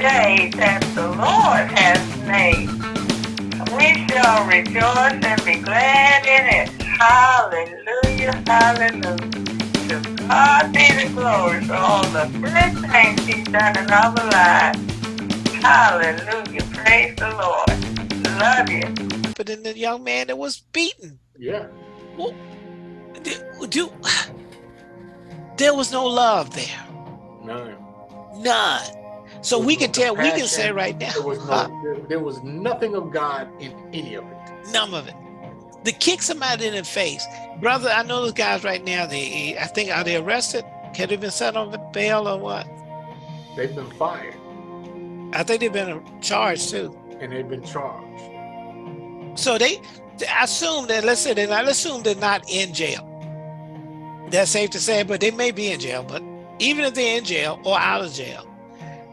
day that the Lord has made. We shall rejoice and be glad in it. Hallelujah, hallelujah. To God be the glory for all the good things he's done in our lives. Hallelujah, praise the Lord. Love you. But then the young man that was beaten. Yeah. Well, do, do, there was no love there. None. None. So we can no tell, we can say right now, There was no. huh, There, there was nothing of God in any of it. none of it. To kick somebody in the face, brother. I know those guys right now. They, I think, are they arrested? Can they been set on bail or what? They've been fired I think they've been charged too. and they've been charged. So they, I assume that. Let's say they're not. Let's assume they're not in jail. That's safe to say, but they may be in jail. But even if they're in jail or out of jail,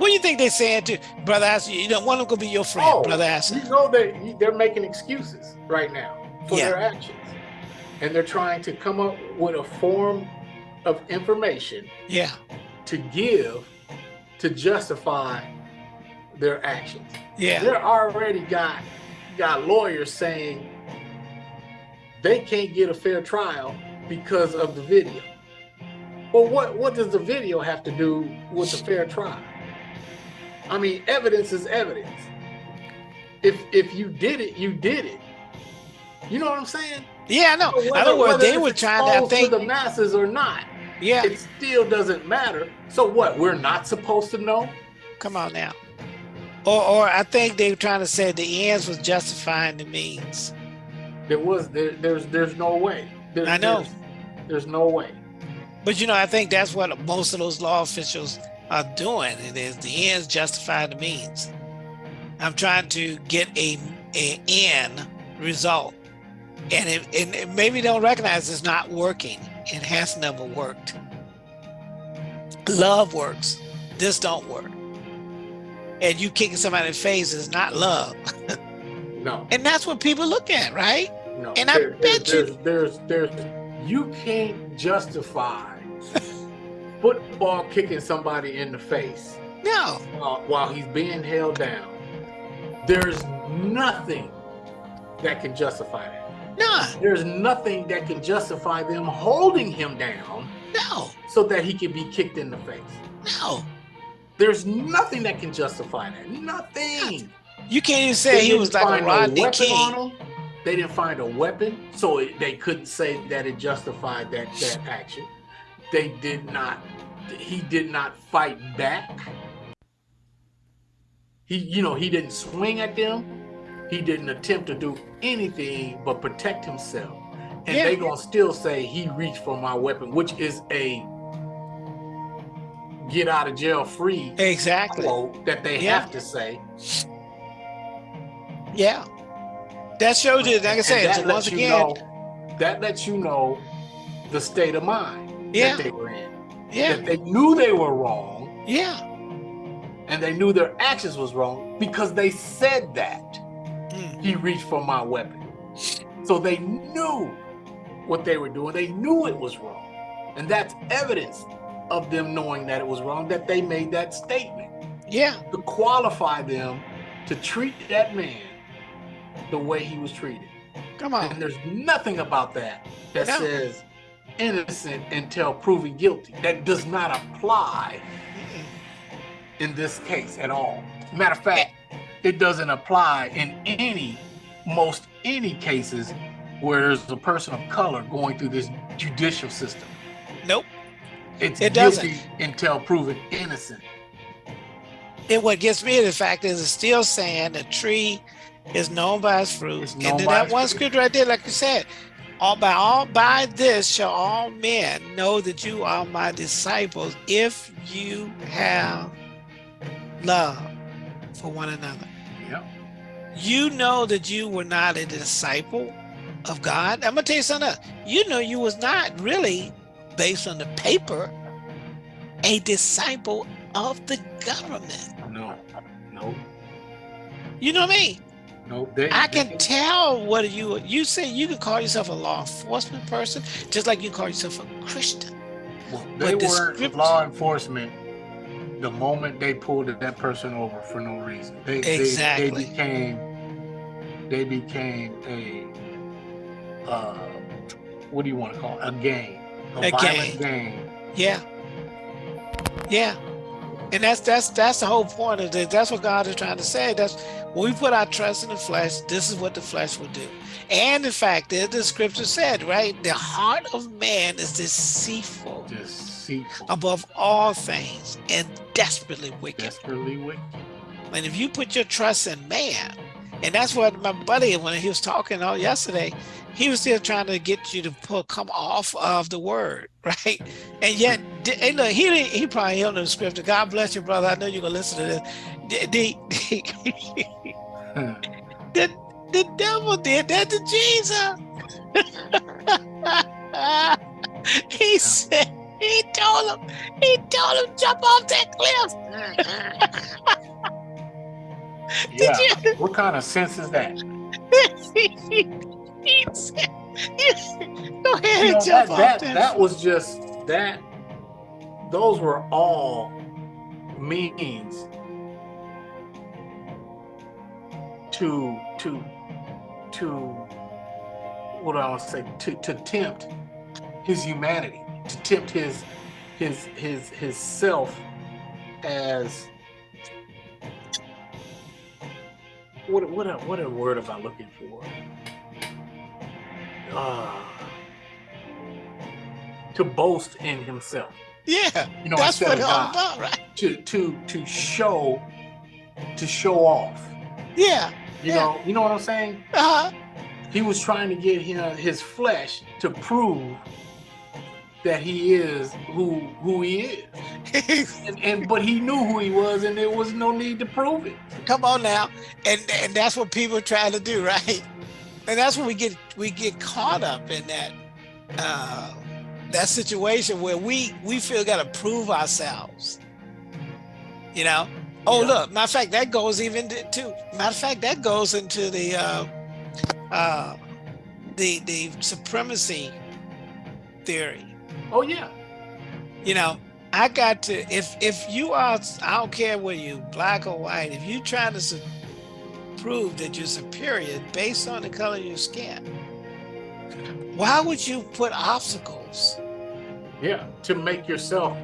what do you think they're saying to brother? Asher, you don't want them to be your friend, Oh, brother. Asher. You know that they're making excuses right now for Yeah. their actions, and they're trying to come up with a form of information Yeah, to give to justify their actions. yeah, They're already got got lawyers saying they can't get a fair trial because of the video. Well, what what does the video have to do with the fair trial? I mean, evidence is evidence. If if you did it, you did it. You know what I'm saying? yeah. I know. So In whether- other words, whether they were trying to. I think. to the masses or not, Yeah, it still doesn't matter. So what? We're not supposed to know? come on now. Or, or I think they were trying to say the ends was justifying the means. There was there, there's there's no way. There- I know. There's, there's no way. But you know, I think that's what most of those law officials are doing. It is the ends justify the means. I'm trying to get a a end result, and it, and it maybe don't recognize it's not working. It has never worked. Love works. This don't work. And you kicking somebody in the face is not love, No. and that's what people look at, right? No. And I bet you- there's, there's there's you can't justify football kicking somebody in the face No, while, while he's being held down. There's nothing that can justify that. no, There's nothing that can justify them holding him down no, so that he can be kicked in the face. no. There's nothing that can justify that. Nothing. You can't even say he was like a Rodney King. They didn't find a weapon, so it, they couldn't say that it justified that that action. They did not. He did not fight back. He, you know, he didn't swing at them. He didn't attempt to do anything but protect himself. And Yeah. they gonna still say he reached for my weapon, which is a get out of jail free Exactly. quote that they Yeah. have to say. Yeah. That shows you, like I said, once again, know- that lets you know the state of mind Yeah. that they were in. yeah, That they knew they were wrong yeah. and they knew their actions was wrong because they said that Mm. he reached for my weapon. So they knew what they were doing. They knew it was wrong. And that's evidence of them knowing that it was wrong that they made that statement Yeah, to qualify them to treat that man the way he was treated. come on. And there's nothing about that that No. says innocent until proven guilty. That does not apply in this case at all. Matter of fact, it doesn't apply in any, most any cases where there's a person of color going through this judicial system. Nope. It's It doesn't. until proven innocent. And what gets me in the fact is it's still saying the tree is known by its fruit. And then that one fruit. scripture right there, like you said, all by all by this shall all men know that you are my disciples if you have love for one another. Yep. You know that you were not a disciple of God. I'm gonna tell you something else. You know you was not really, based on the paper, a disciple of the government. No, no, You know what I mean? No. They, I they- can tell whether you you say you can call yourself a law enforcement person, just like you call yourself a Christian. Well, they But the weren't script- law enforcement the moment they pulled that person over for no reason. They exactly. they, they became they became a uh, what do you want to call it? A gang, a, A violent gang. gang. Yeah. Yeah. And that's that's that's the whole point of this. That's what God is trying to say. That's when we put our trust in the flesh, this is what the flesh will do. And in fact, as the scripture said, right? The heart of man is deceitful Deceitful, above all things and desperately wicked. desperately wicked. And if you put your trust in man, and that's what my buddy, when he was talking all yesterday, he was still trying to get you to pull, come off of the word, right? And yet, and look, he didn't, he probably don't the scripture. God bless you, brother. I know you're gonna listen to this. The, the, the, the devil did that to Jesus. he said, he told him, he told him jump off that cliff. Yeah. you- What kind of sense is that? go ahead You know, and that, that, that. was just that those were all means to to to what do I say to, to tempt his humanity to tempt his his his his self as what what a, what a word am I looking for? Uh, to boast in himself. yeah, You know, that's what of it's all God. about, right? To to to show to show off. Yeah. You Yeah. know, you know what I'm saying? Uh-huh. He was trying to get him his flesh to prove that he is who who he is. And, and but he knew who he was and there was no need to prove it. Come on now, and and that's what people try to do, right? And that's when we get we get caught up in that uh, that situation where we we feel got to prove ourselves. You know. Oh Yeah. look, matter of fact, that goes even to, to matter of fact that goes into the uh, uh, the the supremacy theory. Oh yeah. you know i got to if if you are i don't care whether you black or white if you trying to prove that you're superior based on the color of your skin why would you put obstacles Yeah. To make yourself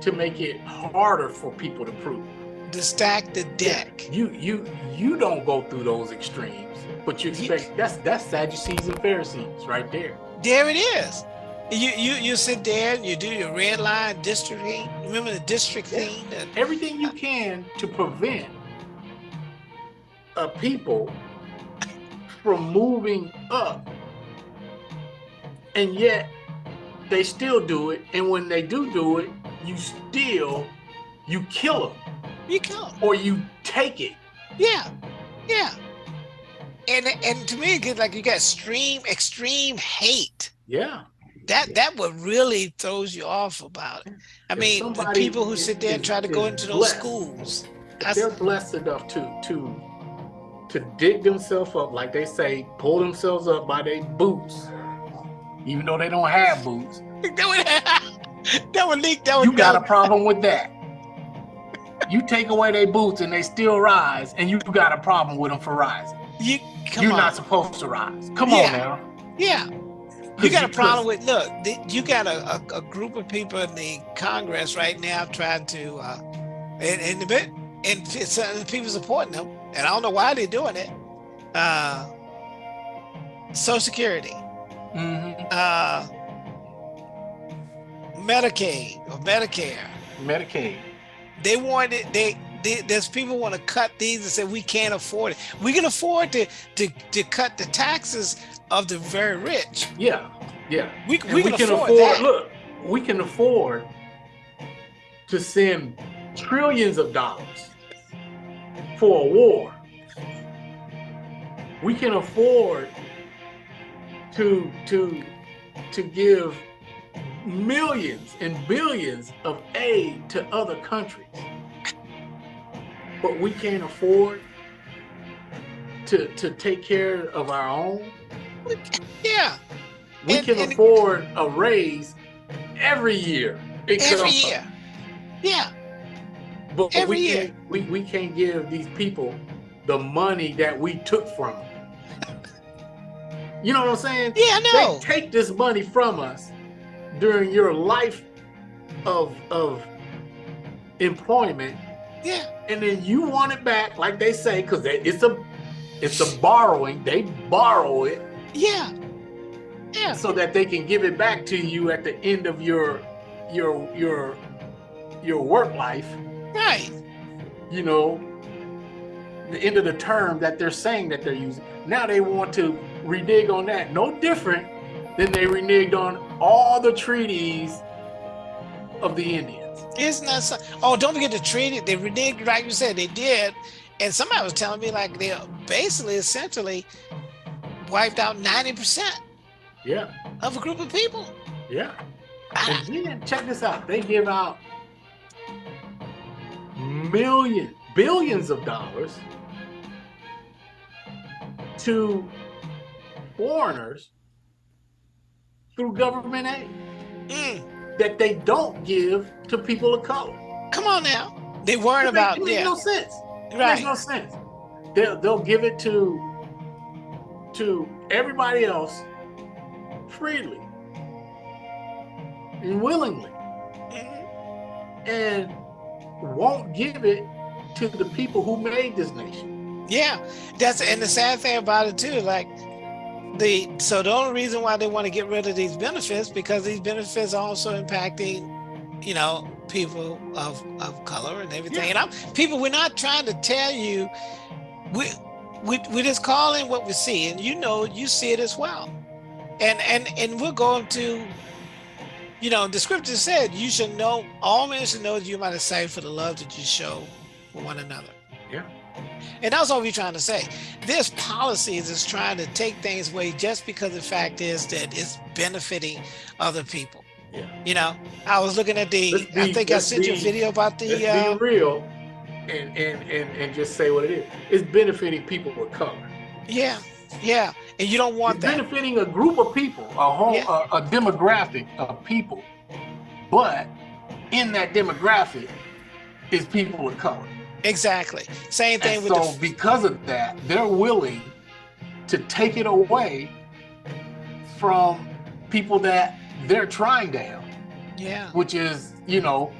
to make it harder for people to prove. to stack the deck You you you don't go through those extremes, but you expect that's that's Sadducees and Pharisees right there. there it is you you you sit there and you do your red line districting remember the district thing Everything you can to prevent a people from moving up, and yet they still do it. And when they do do it, you still you kill them you come or you take it. Yeah, yeah. And and to me, it gets like you got extreme extreme hate. Yeah. That that what really throws you off about it. I If mean, the people who sit there and try to go into those blessed, schools. If That's, they're blessed enough to to to dig themselves up, like they say, pull themselves up by their boots, even though they don't have boots. that would that would leak. That would You got a problem with that. You take away their boots and they still rise, and you got a problem with them for rising. you come You're on. not supposed to rise. Come Yeah. on now. yeah. You got a problem with look. You got a, a, a group of people in the Congress right now trying to, uh, and and the bit and the people supporting them, and I don't know why they're doing it. Uh, Social Security, Mhm. uh, Medicaid or Medicare. Medicaid. They wanted they, they there's people want to cut these and say we can't afford it. We can afford to to to cut the taxes of the very rich. Yeah, yeah. We And we, can, afford, that. Look, we can afford to send trillions of dollars for a war. We can afford to to to give millions and billions of aid to other countries. But we can't afford to to take care of our own. Yeah, We And- can and- afford a raise every year. every year. Yeah, But, Every we year. can't we, we can't give these people the money that we took from them. you know what I'm saying? Yeah, I know. They take this money from us during your life of of employment, Yeah, and then you want it back, like they say, because it's a it's a borrowing. They borrow it yeah, yeah. so that they can give it back to you at the end of your your your your work life. Right. You know, the end of the term that they're saying that they're using. Now they want to renege on that. No different than they reneged on all the treaties of the Indians. Isn't that so? Oh, don't forget the treaty. They reneged, like you said, they did. And somebody was telling me like they're basically, essentially, wiped out ninety percent Yeah, of a group of people. yeah. I- And then check this out. They give out millions, billions of dollars to foreigners through government aid Mm, that they don't give to people of color. come on now. They weren't It make- about it makes yeah, no sense. It right. makes no sense. They'll they'll give it to to everybody else freely and willingly, Mhm. and won't give it to the people who made this nation. Yeah, that's and the sad thing about it too, like the so the only reason why they want to get rid of these benefits because these benefits are also impacting, you know, people of of color and everything. And I'm people, we're not trying to tell you we we we're just calling what we see, and you know you see it as well. And and and we're going to you know, the scripture said you should know all men should know that you might have saved for the love that you show for one another. Yeah. And that's all we're trying to say. There's policies that's trying to take things away just because the fact is that it's benefiting other people. Yeah. You know, I was looking at the, Let's I think I sent you a video about the, uh, be real and, and and and just say what it is. It's benefiting people of color. yeah, yeah. And you don't want It's that. benefiting a group of people, a whole Yeah. a, a demographic of people, but in that demographic is people of color. Exactly. Same thing And with so because of that, they're willing to take it away from people that they're trying to help, yeah. which is, you know,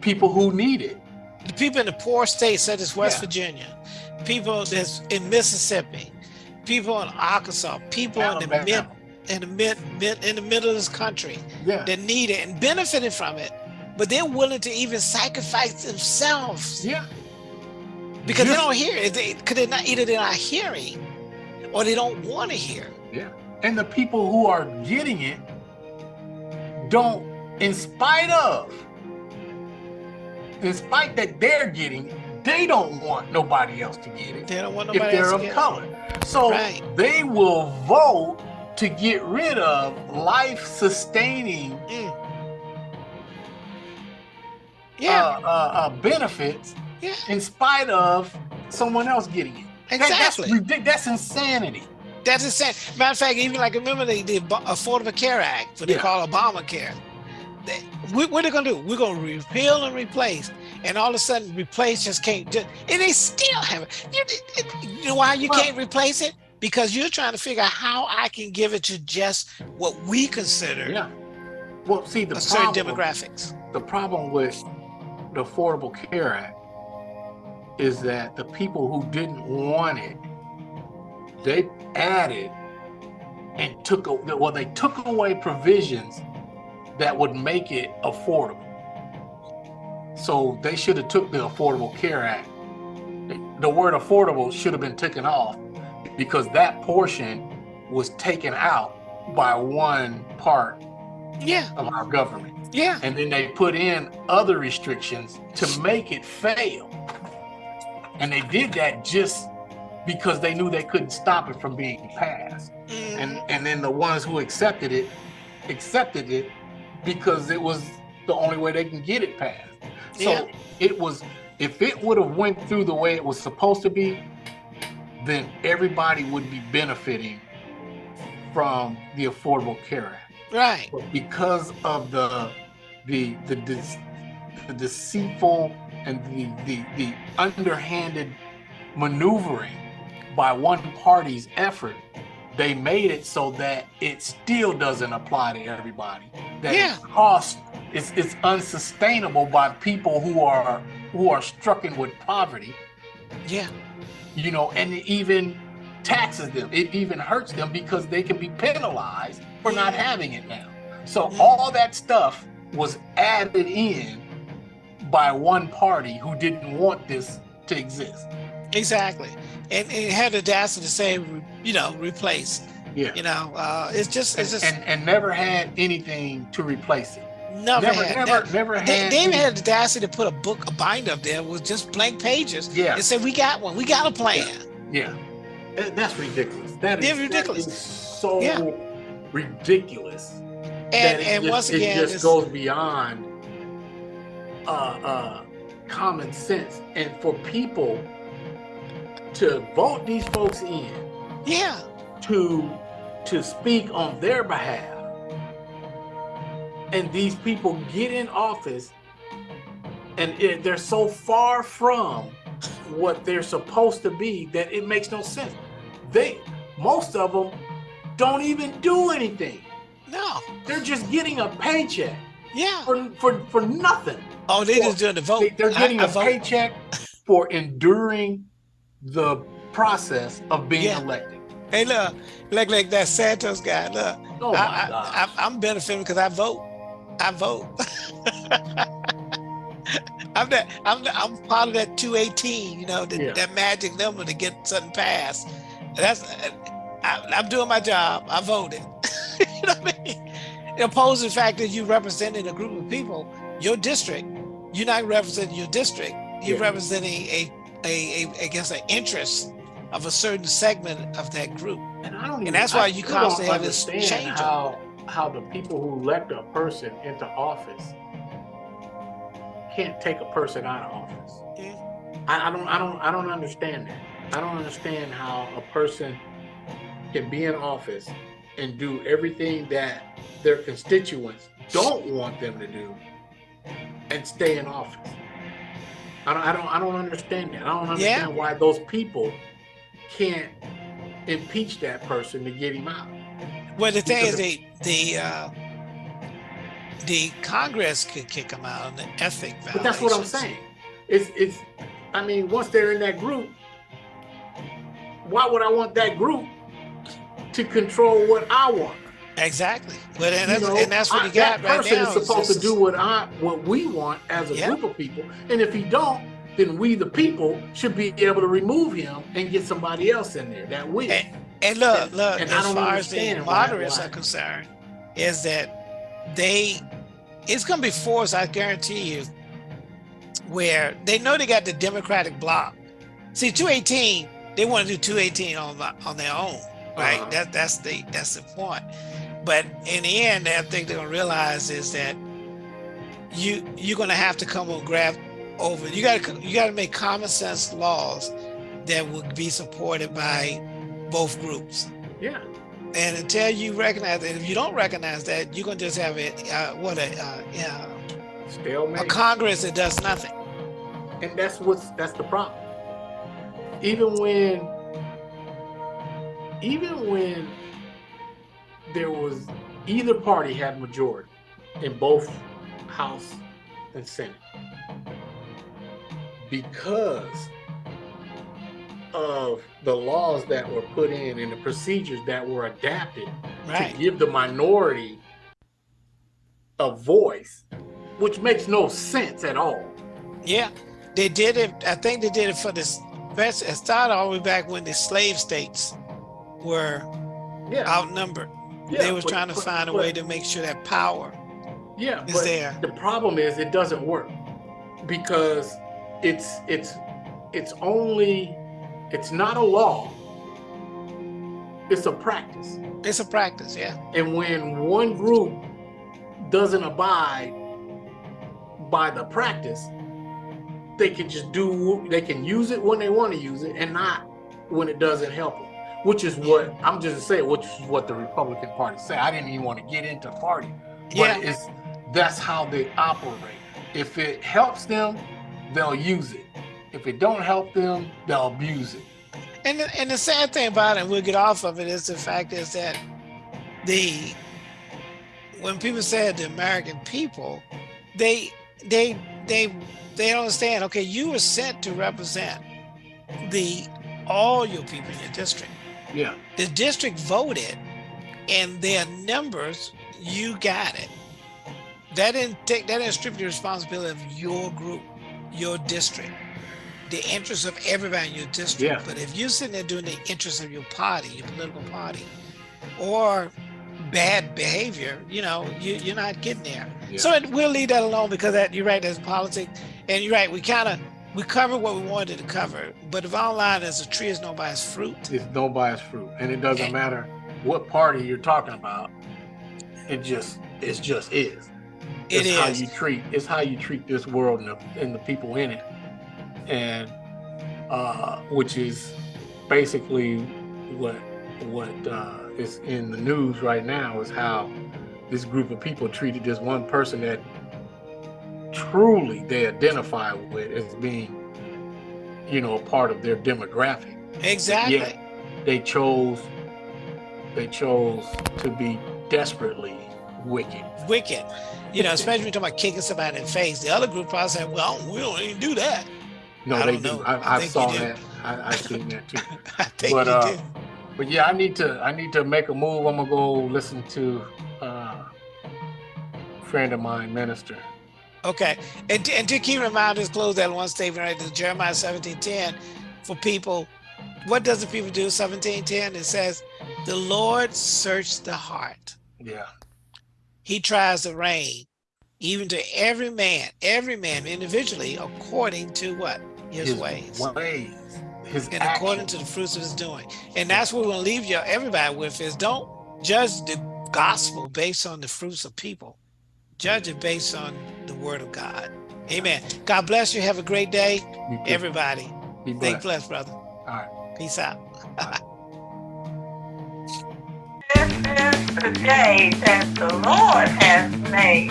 people who need it. The people in the poor states such as West Yeah. Virginia, people that's in Mississippi, people in Arkansas, people in the mid in the mid, mid in the middle of this country Yeah. that need it and benefited from it, but they're willing to even sacrifice themselves Yeah. because they don't hear it. They, cause they're not either they're not hearing or they don't want to hear. Yeah. And the people who are getting it don't, in spite of, in spite that they're getting it, they don't want nobody else to get it They don't want if nobody they're else to of get it. color. So Right. they will vote to get rid of life sustaining Mm. Yeah, uh, uh, uh, benefits yeah, in spite of someone else getting it. That- exactly. That's, ridic- that's insanity. That's insane. Matter of fact, even like remember the, the Ab- Affordable Care Act, what they Yeah. call Obamacare. We, what are they gonna do? We're gonna repeal and replace, and all of a sudden, replace just can't. Just, and they still have it. You, you know why you Well- can't replace it? Because you're trying to figure out how I can give it to just what we consider Yeah. Well, see, the a certain demographics. the problem with the Affordable Care Act is that the people who didn't want it, they added and took well, they took away provisions that would make it affordable. So they should have took the Affordable Care Act. The word affordable should have been taken off because that portion was taken out by one part Yeah, of our government yeah, and then they put in other restrictions to make it fail. And they did that just because they knew they couldn't stop it from being passed. mhm, And and then the ones who accepted it accepted it because it was the only way they can get it passed. So Yeah. it was if it would have went through the way it was supposed to be, then everybody would be benefiting from the Affordable Care Act right. but because of the the the, dece- the deceitful and the the, the underhanded maneuvering by one party's effort, they made it so that it still doesn't apply to everybody. That Yeah. it costs it's unsustainable by people who are who are stricken with poverty, Yeah. you know, and it even taxes them. It even hurts them because they can be penalized for not having it now. So Yeah. all that stuff was added in by one party who didn't want this to exist. Exactly. And, and it had the audacity to say, you know, replace. Yeah. You know, uh, it's just, it's and, just and, and never had anything to replace it. never, Never, had. never, never They, had. they even had the audacity to put a book, a binder up there with just blank pages. Yeah. And said, we got one. We got a plan. Yeah, That- that's ridiculous. That ridiculous. That is so Yeah. ridiculous. And, that it and just, once it just goes beyond uh, uh, common sense, and for people to vote these folks in yeah, to to speak on their behalf, and these people get in office, and it, they're so far from what they're supposed to be that it makes no sense. They most of them don't even do anything. no, They're just getting a paycheck yeah. for for, for nothing. Oh, they Well, just doing the vote. They, are getting I a vote. paycheck for enduring the process of being Yeah. elected. Hey, look, like like that Santos guy. Look, Oh I, I'm benefiting because I vote. I vote. I'm that. I'm the, I'm part of that 218. You know, the, Yeah. that magic number to get something passed. That's. I, I'm doing my job. I voted. you know what I mean? The fact that you representing a group of people, your district. You're not representing your district. You're Yeah. representing a, a, a, I guess, an interest of a certain segment of that group. And I don't even, that's why I you constantly have this understand change How how the people who elect a person into office can't take a person out of office. Yeah. I, I don't I don't I don't understand that. I don't understand how a person can be in office and do everything that their constituents don't want them to do and stay in office. I don't I don't I don't understand that. I don't understand why those people can't impeach that person to get him out. Well, the thing is, the the uh, the Congress could kick them out on the ethic violations. But that's what I'm saying. It's it's I mean, once they're in that group, why would I want that group to control what I want? Exactly. But and You that's, know, and that's what I- you got that right person now. is is supposed to do what I what we want as a Yeah. group of people. And if he don't, then we the people should be able to remove him and get somebody else in there that will. And, and look, look. And I as don't far as the moderates are concerned, is that they it's going to be forced. I guarantee you, where they know they got the Democratic bloc. See, 218, they want to do 218 on on their own, right? Uh-huh. That that's the that's the point. But in the end, I think they're gonna realize is that you you're gonna have to come and grab over. You got to you got to make common sense laws that would be supported by both groups. yeah. And until you recognize that, if you don't recognize that, you're gonna just have it. uh, what a uh, yeah, a Congress that does nothing. And that's what's that's the problem. Even when even when there was either party had majority in both House and Senate. Because of the laws that were put in and the procedures that were adapted Right. to give the minority a voice, which makes no sense at all. Yeah, they did it. I think they did it for this. Best it started all the way back when the slave states were Yeah. outnumbered. yeah, they was but- trying to but- find a but- way to make sure that power Yeah, is but there. the problem is it doesn't work because it's it's it's only it's not a law. It's a practice. It's a practice. Yeah. And when one group doesn't abide by the practice, they can just do they can use it when they want to use it and not when it doesn't help them. Which is what I'm just saying, which is what the Republican Party say. I didn't even want to get into party. But Yeah. it's that's how they operate. If it helps them, they'll use it. If it don't help them, they'll abuse it. And the, and the sad thing about it, and we'll get off of it, is the fact is that the when people say the American people, they they they they don't understand. Okay, you were sent to represent the all your people in your district. Yeah. The district voted, and their numbers, you got it. That didn't take that didn't strip the responsibility of your group, your district, the interests of everybody in your district. Yeah. But if you're sitting there doing the interests of your party, your political party, or bad behavior, you know, you, you're not getting there. Yeah. So it, we'll leave that alone because that you're right, there's politics. And you're right, we kind of we covered what we wanted to cover. But the bottom line is a tree is nobody's fruit. It's no bias fruit. And it doesn't Okay. matter what party you're talking about. It just it just is. It it's how is. you treat it's how you treat this world and the, and the people in it. And uh which is basically what what uh is in the news right now is how this group of people treated this one person that truly they identify with as being you know a part of their demographic Exactly. Yeah. they chose they chose to be desperately wicked Wicked. You know, especially when you're talking about kicking somebody in the face. The other group probably said, well, we don't even do that. no I they know. i, I saw do. that I, i seen that too I think But, you uh, do. but yeah i need to i need to make a move i'm gonna go listen to uh friend of mine minister Okay. And, to- and to keep reminders, close that one statement right there, Jeremiah 17:10 for people. What does the people do? 17:10 it says, the Lord searched the heart. yeah He tries to rein, even to every man, every man individually, according to what? His, ways. ways his and according to the fruits of his doing. And that's what we're gonna leave you everybody with is don't judge the gospel based on the fruits of people. Judge it based on the word of God. Amen. God bless you. Have a great day, Be blessed. everybody. Be Stay blessed. blessed, brother. all right Peace out. Is the day that the Lord has made.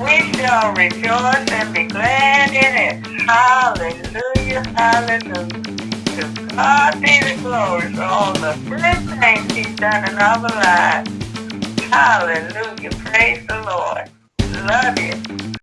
We shall rejoice and be glad in it. Hallelujah, hallelujah. To God be the glory for all the good things He's done in our lives. Hallelujah, praise the Lord. Love you.